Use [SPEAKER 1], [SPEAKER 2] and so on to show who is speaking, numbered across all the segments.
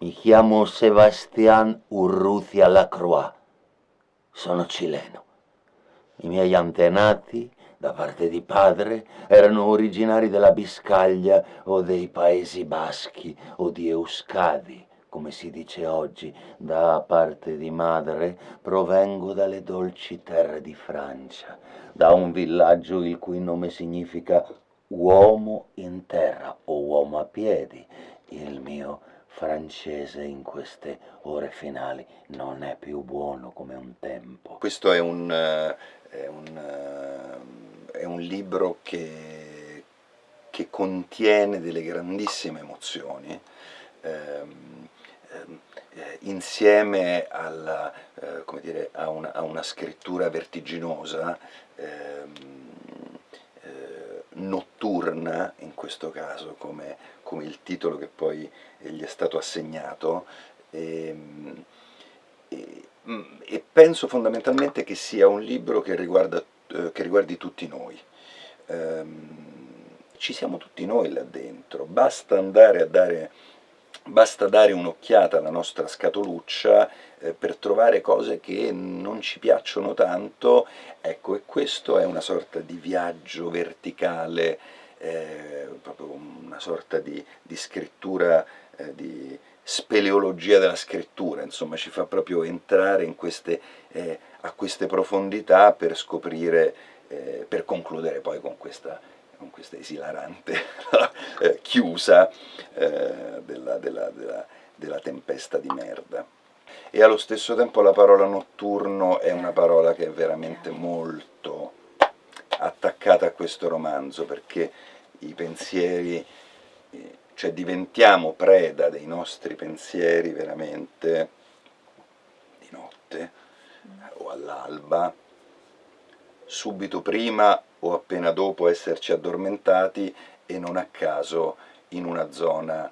[SPEAKER 1] Mi chiamo Sebastián Urrutia Lacroix. Sono cileno. I miei antenati, da parte di padre, erano originari della Biscaglia o dei Paesi Baschi o di Euskadi, come si dice oggi. Da parte di madre provengo dalle dolci terre di Francia, da un villaggio il cui nome significa uomo in terra o uomo a piedi. Il mio francese in queste ore finali non è più buono come un tempo.
[SPEAKER 2] Questo è un, uh, è un, uh, è un libro che, che, contiene delle grandissime emozioni, eh, insieme alla, eh, dire, a, una, a, una, scrittura vertiginosa, ehm, notturna, in questo caso come, come, il titolo che poi gli è stato assegnato, e, ehm, e, e penso fondamentalmente che sia un libro che, riguarda, eh, che riguardi tutti noi. Um, ci siamo tutti noi là dentro, basta andare a dare basta dare un'occhiata alla nostra scatoluccia eh, per trovare cose che non ci piacciono tanto, ecco, e questo è una sorta di viaggio verticale, eh, proprio una sorta di, di scrittura, eh, di speleologia della scrittura, insomma ci fa proprio entrare queste, eh, a queste profondità per scoprire, eh, per concludere poi con questa con questa esilarante eh, chiusa eh, della, della, della, della tempesta di merda. E allo stesso tempo la parola notturno è una parola che è veramente molto attaccata a questo romanzo, perché i pensieri, eh, cioè diventiamo preda dei nostri pensieri veramente di notte o all'alba, subito prima o appena dopo esserci addormentati e non a caso in una zona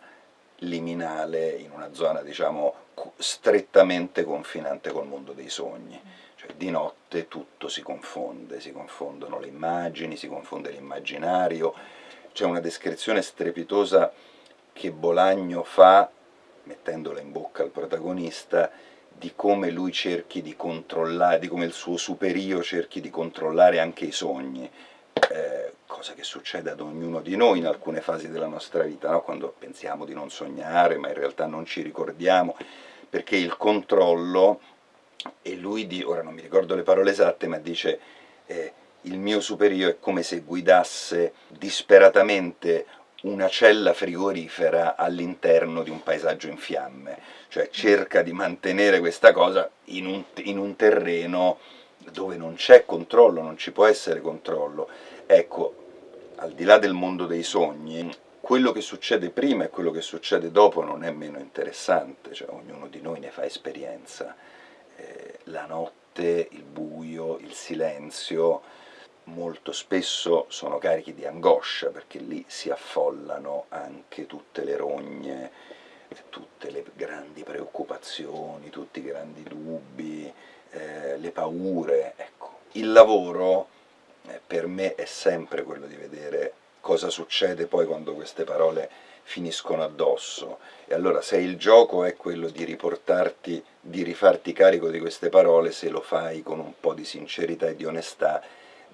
[SPEAKER 2] liminale, in una zona diciamo strettamente confinante col mondo dei sogni. Cioè di notte tutto si confonde, si confondono le immagini, si confonde l'immaginario, c'è una descrizione strepitosa che Bolagno fa, mettendola in bocca al protagonista, di come lui cerchi di controllare, di come il suo superio cerchi di controllare anche i sogni, eh, cosa che succede ad ognuno di noi in alcune fasi della nostra vita, no? quando pensiamo di non sognare, ma in realtà non ci ricordiamo, perché il controllo, e lui, di, ora non mi ricordo le parole esatte, ma dice eh, il mio superio è come se guidasse disperatamente una cella frigorifera all'interno di un paesaggio in fiamme, cioè cerca di mantenere questa cosa in un, in un terreno dove non c'è controllo, non ci può essere controllo. Ecco, al di là del mondo dei sogni, quello che succede prima e quello che succede dopo non è meno interessante, cioè ognuno di noi ne fa esperienza. Eh, la notte, il buio, il silenzio, molto spesso sono carichi di angoscia, perché lì si affollano anche tutte le rogne, tutte le grandi preoccupazioni, tutti i grandi dubbi, eh, le paure. Ecco. Il lavoro eh, per me è sempre quello di vedere cosa succede poi quando queste parole finiscono addosso. E allora se il gioco è quello di riportarti, di rifarti carico di queste parole, se lo fai con un po' di sincerità e di onestà,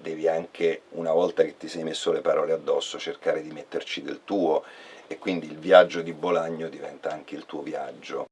[SPEAKER 2] devi anche, una volta che ti sei messo le parole addosso, cercare di metterci del tuo, e quindi il viaggio di Bolagno diventa anche il tuo viaggio.